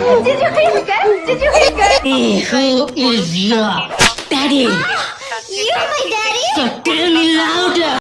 Did you hear good? Did you hear good? Hey, who is your daddy? Ah, You're my daddy? So tell me louder.